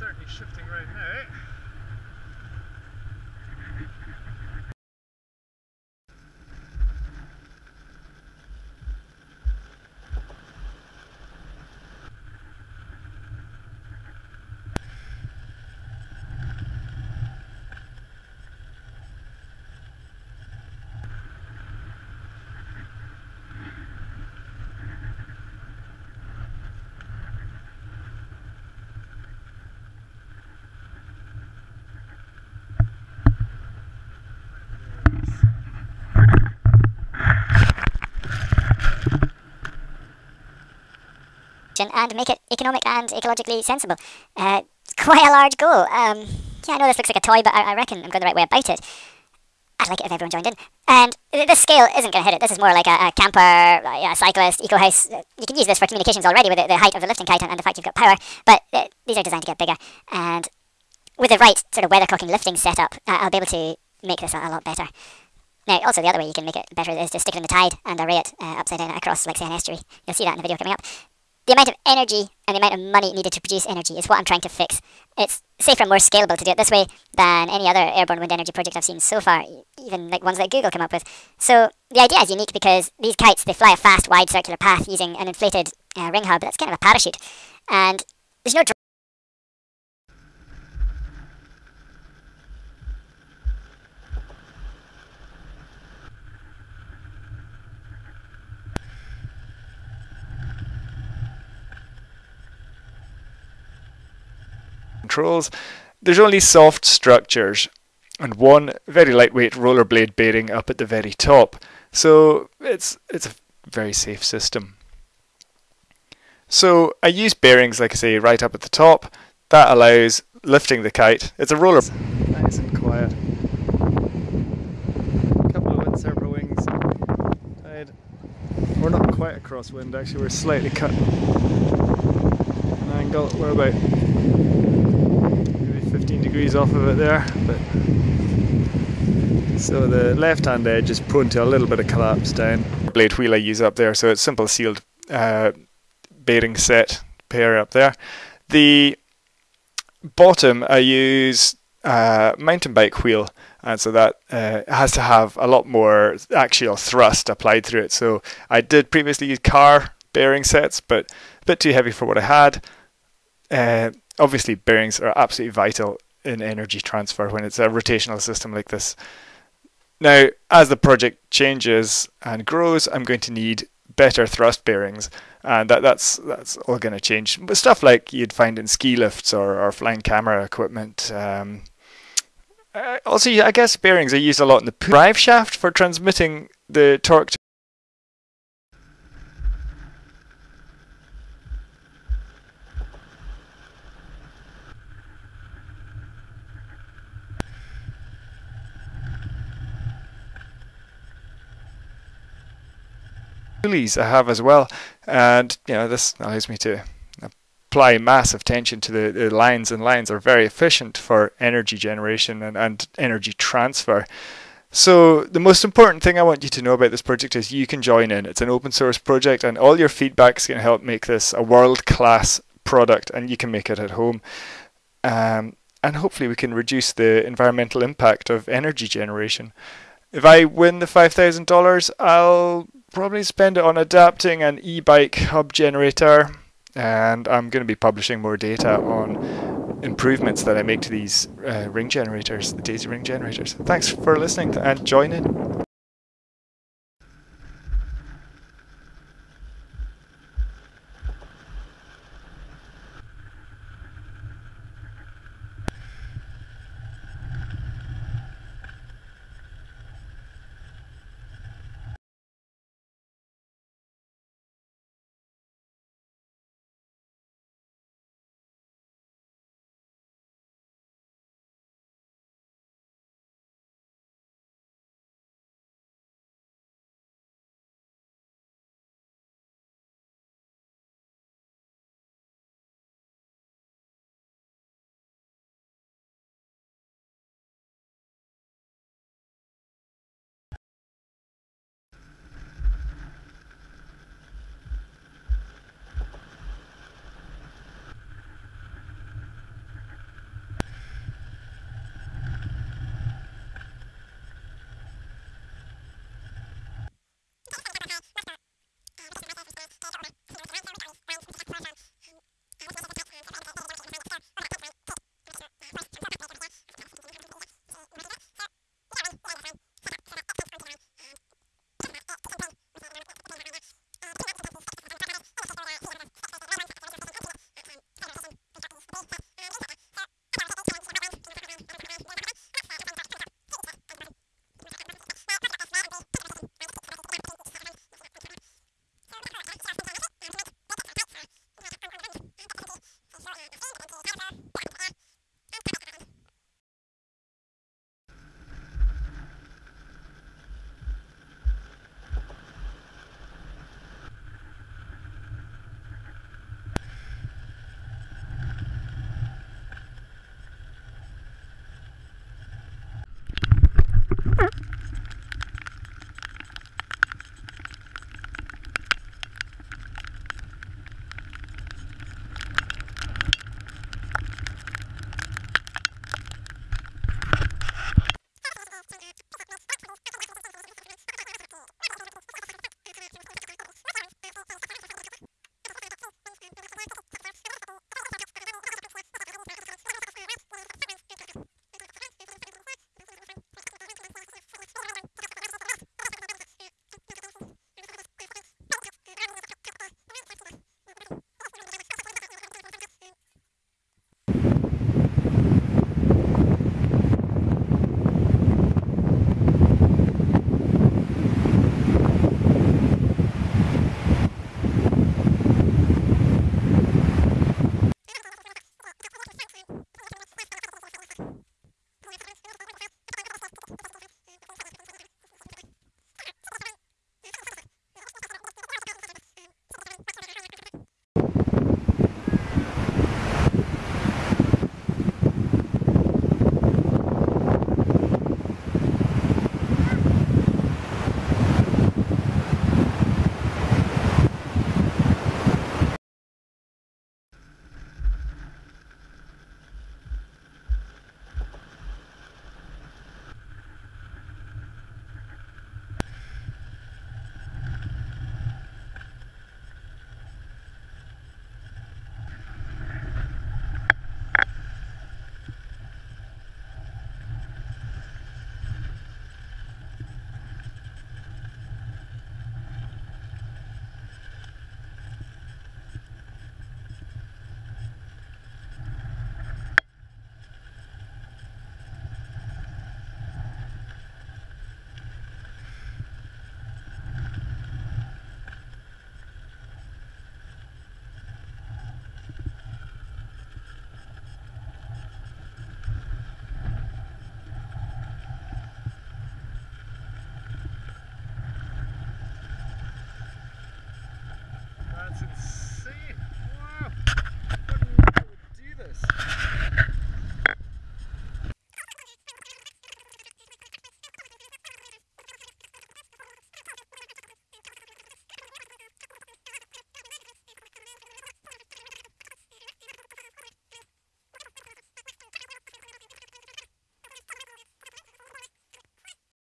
certainly shifting right now. And make it economic and ecologically sensible. Uh, quite a large goal. Um, yeah, I know this looks like a toy, but I, I, reckon I'm going the right way about it. I'd like it if everyone joined in. And this scale isn't going to hit it. This is more like a, a camper, a cyclist, eco house. You can use this for communications already with the, the height of the lifting kite and, and, the fact you've got power, but uh, these are designed to get bigger. And with the right sort of weathercocking lifting setup, uh, I'll be able to make this a, a, lot better. Now, also the other way you can make it better is to stick it in the tide and array it uh, upside down across, like say, an estuary. You'll see that in the video coming up the amount of energy and the amount of money needed to produce energy is what I'm trying to fix. It's safer and more scalable to do it this way than any other airborne wind energy project I've seen so far, even like ones that Google came up with. So the idea is unique because these kites, they fly a fast, wide circular path using an inflated uh, ring hub that's kind of a parachute. And there's no controls. There's only soft structures and one very lightweight rollerblade bearing up at the very top. So it's it's a very safe system. So I use bearings, like I say, right up at the top. That allows lifting the kite. It's a roller. Nice and quiet. A couple of windsurfer wings. We're not quite a crosswind actually, we're slightly cut an angle. We're about 15 degrees off of it there. But so the left hand edge is prone to a little bit of collapse down. Blade wheel I use up there, so it's simple sealed uh, bearing set pair up there. The bottom I use uh, mountain bike wheel and so that uh, has to have a lot more axial thrust applied through it. So I did previously use car bearing sets, but a bit too heavy for what I had. Uh, obviously bearings are absolutely vital in energy transfer when it's a rotational system like this. Now, as the project changes and grows, I'm going to need better thrust bearings, and that, that's that's all going to change. But stuff like you'd find in ski lifts or, or flying camera equipment. Um, uh, also, I guess bearings are used a lot in the drive shaft for transmitting the torque pulleys I have as well and you know this allows me to apply massive tension to the, the lines and lines are very efficient for energy generation and, and energy transfer so the most important thing I want you to know about this project is you can join in. It's an open source project and all your feedback is going to help make this a world class product and you can make it at home. Um, and hopefully we can reduce the environmental impact of energy generation. If I win the $5,000, I'll probably spend it on adapting an e-bike hub generator and I'm going to be publishing more data on improvements that I make to these uh, ring generators, the Daisy ring generators. Thanks for listening and join in.